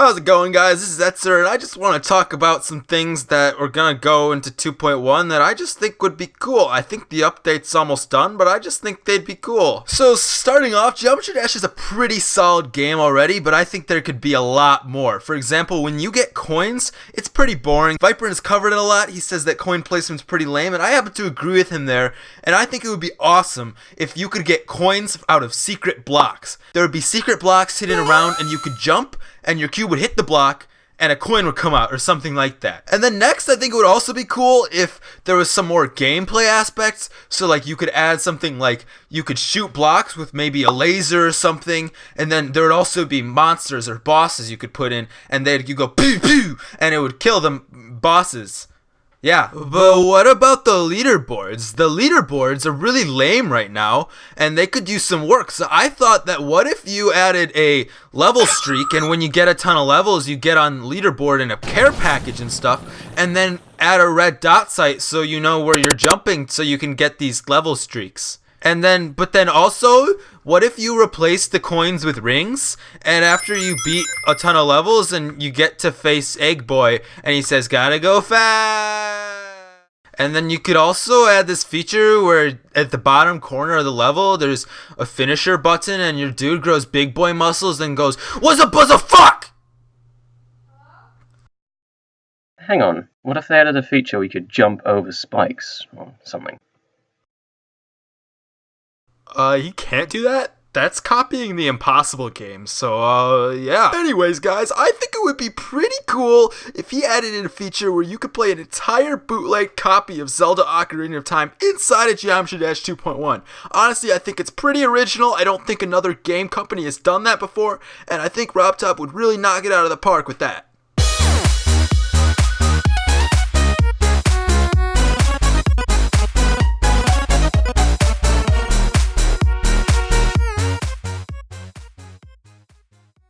How's it going, guys? This is Etzer, and I just want to talk about some things that are gonna go into 2.1 that I just think would be cool. I think the update's almost done, but I just think they'd be cool. So, starting off, Geometry Dash is a pretty solid game already, but I think there could be a lot more. For example, when you get coins, it's pretty boring. Viper has covered it a lot. He says that coin placement's pretty lame, and I happen to agree with him there. And I think it would be awesome if you could get coins out of secret blocks. There would be secret blocks hidden around, and you could jump and your cube would hit the block and a coin would come out or something like that. And then next, I think it would also be cool if there was some more gameplay aspects. So like you could add something like you could shoot blocks with maybe a laser or something, and then there would also be monsters or bosses you could put in, and they'd you go pew pew, and it would kill the bosses. Yeah, but what about the leaderboards? The leaderboards are really lame right now, and they could use some work. So I thought that what if you added a level streak, and when you get a ton of levels, you get on leaderboard in a care package and stuff, and then add a red dot sight so you know where you're jumping so you can get these level streaks. And then, but then also, what if you replace the coins with rings? And after you beat a ton of levels and you get to face Egg Boy, and he says, gotta go fast. And then you could also add this feature where at the bottom corner of the level, there's a finisher button, and your dude grows big boy muscles and goes, What's up, buzz fuck? Hang on, what if they added a feature where you could jump over spikes or something? Uh, he can't do that? That's copying the Impossible game, so, uh, yeah. Anyways, guys, I think it would be pretty cool if he added in a feature where you could play an entire bootleg copy of Zelda Ocarina of Time inside of Geometry Dash 2.1. Honestly, I think it's pretty original. I don't think another game company has done that before, and I think RobTop would really knock it out of the park with that.